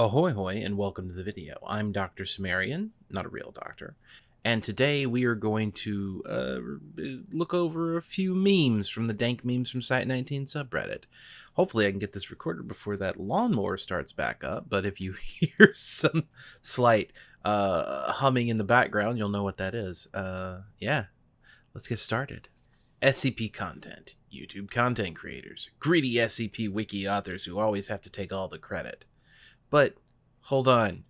Ahoy hoy and welcome to the video. I'm Dr. Cimmerian, not a real doctor, and today we are going to uh, look over a few memes from the Dank Memes from Site19 subreddit. Hopefully I can get this recorded before that lawnmower starts back up, but if you hear some slight uh, humming in the background, you'll know what that is. Uh, yeah, let's get started. SCP content, YouTube content creators, greedy SCP wiki authors who always have to take all the credit. But hold on.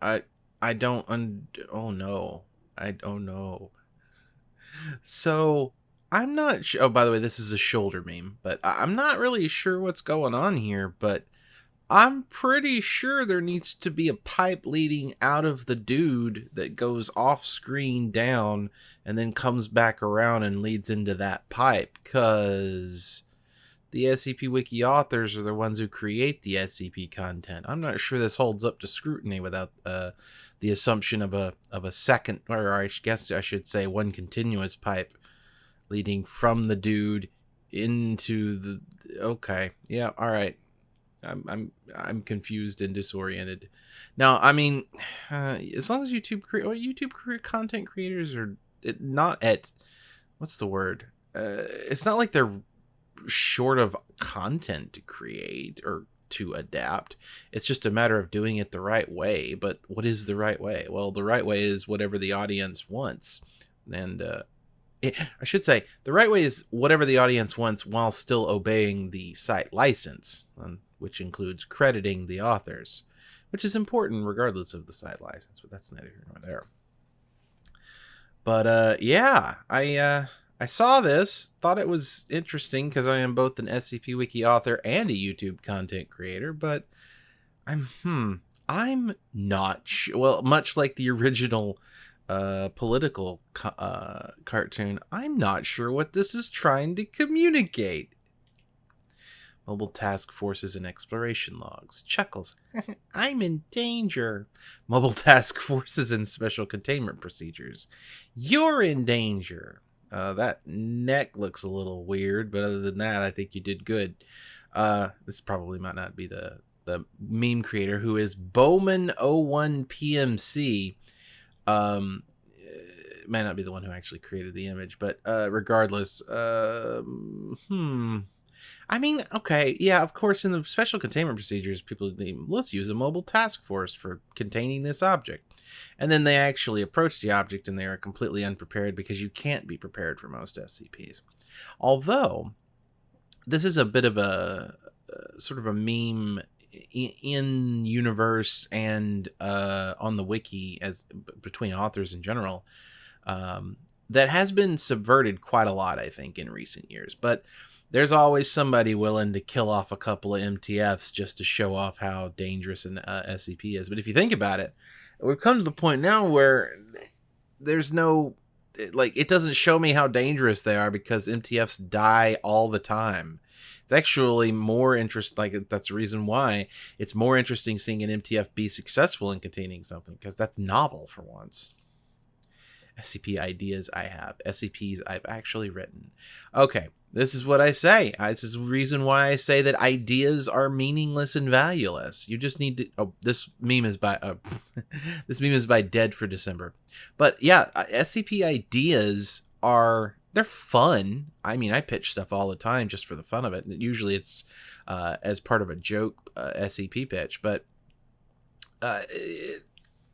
I I don't un oh no. I oh don't know. So I'm not sure. Oh, by the way, this is a shoulder meme, but I'm not really sure what's going on here. But I'm pretty sure there needs to be a pipe leading out of the dude that goes off screen down and then comes back around and leads into that pipe. Because the SCP Wiki authors are the ones who create the SCP content. I'm not sure this holds up to scrutiny without uh, the assumption of a of a second, or I guess I should say one continuous pipe leading from the dude into the. Okay, yeah, all right. I'm I'm I'm confused and disoriented. Now, I mean, uh, as long as YouTube cre- well, YouTube content creators are not at what's the word? Uh, it's not like they're short of content to create or to adapt. It's just a matter of doing it the right way. But what is the right way? Well, the right way is whatever the audience wants. And uh, it, I should say the right way is whatever the audience wants while still obeying the site license, um, which includes crediting the authors, which is important regardless of the site license. But that's neither here nor there. But uh, yeah, I uh, I saw this, thought it was interesting because I am both an SCP Wiki author and a YouTube content creator, but I'm hmm, I'm not sure. Well, much like the original uh, political uh, cartoon, I'm not sure what this is trying to communicate. Mobile task forces and exploration logs. Chuckles. I'm in danger. Mobile task forces and special containment procedures. You're in danger. Uh, that neck looks a little weird, but other than that, I think you did good. Uh, this probably might not be the the meme creator who is Bowman01 PMC. Um, may not be the one who actually created the image, but uh, regardless, uh, hmm. I mean, okay, yeah, of course, in the special containment procedures, people let's use a mobile task force for containing this object. And then they actually approach the object and they are completely unprepared because you can't be prepared for most SCPs. Although, this is a bit of a uh, sort of a meme in universe and uh, on the wiki as between authors in general um, that has been subverted quite a lot, I think, in recent years. But there's always somebody willing to kill off a couple of MTFs just to show off how dangerous an uh, SCP is. But if you think about it, we've come to the point now where there's no like it doesn't show me how dangerous they are because MTFs die all the time. It's actually more interest like that's the reason why it's more interesting seeing an MTF be successful in containing something because that's novel for once. SCP ideas I have, SCPs I've actually written. Okay, this is what I say. This is the reason why I say that ideas are meaningless and valueless. You just need to. Oh, this meme is by. Uh, this meme is by Dead for December. But yeah, uh, SCP ideas are they're fun. I mean, I pitch stuff all the time just for the fun of it. Usually, it's uh, as part of a joke uh, SCP pitch, but. Uh,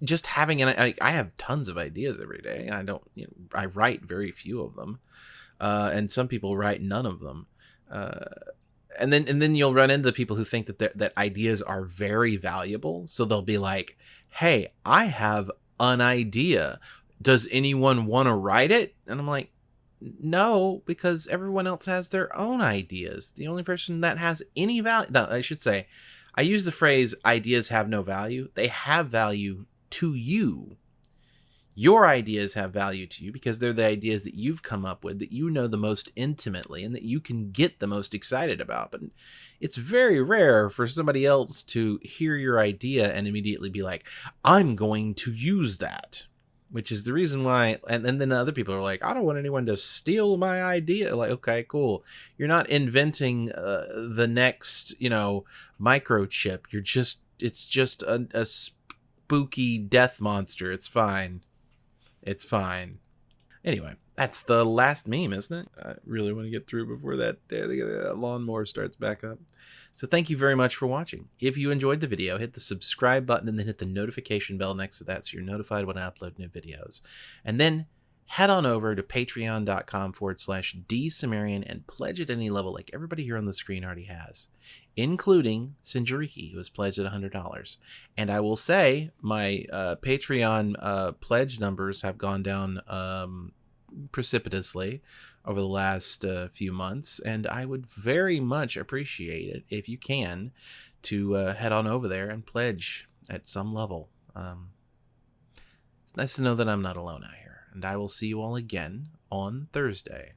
just having an I, I have tons of ideas every day. I don't you know, I write very few of them uh, and some people write none of them. Uh, and then and then you'll run into people who think that that ideas are very valuable. So they'll be like, "Hey, I have an idea. Does anyone want to write it?" And I'm like, "No, because everyone else has their own ideas. The only person that has any value, no, I should say, I use the phrase ideas have no value. They have value to you your ideas have value to you because they're the ideas that you've come up with that you know the most intimately and that you can get the most excited about. But it's very rare for somebody else to hear your idea and immediately be like, I'm going to use that. Which is the reason why, and, and then other people are like, I don't want anyone to steal my idea. Like, okay, cool. You're not inventing uh, the next, you know, microchip. You're just it's just a, a spooky death monster. It's fine. It's fine. Anyway, that's the last meme, isn't it? I really want to get through before that, uh, lawnmower starts back up. So thank you very much for watching. If you enjoyed the video, hit the subscribe button and then hit the notification bell next to that so you're notified when I upload new videos. And then head on over to patreon.com forward slash dsumerian and pledge at any level like everybody here on the screen already has, including Sinjariki, who has pledged at $100. And I will say my uh, Patreon uh, pledge numbers have gone down um, precipitously over the last uh, few months, and I would very much appreciate it if you can to uh, head on over there and pledge at some level. Um, it's nice to know that I'm not alone out here, and I will see you all again on Thursday.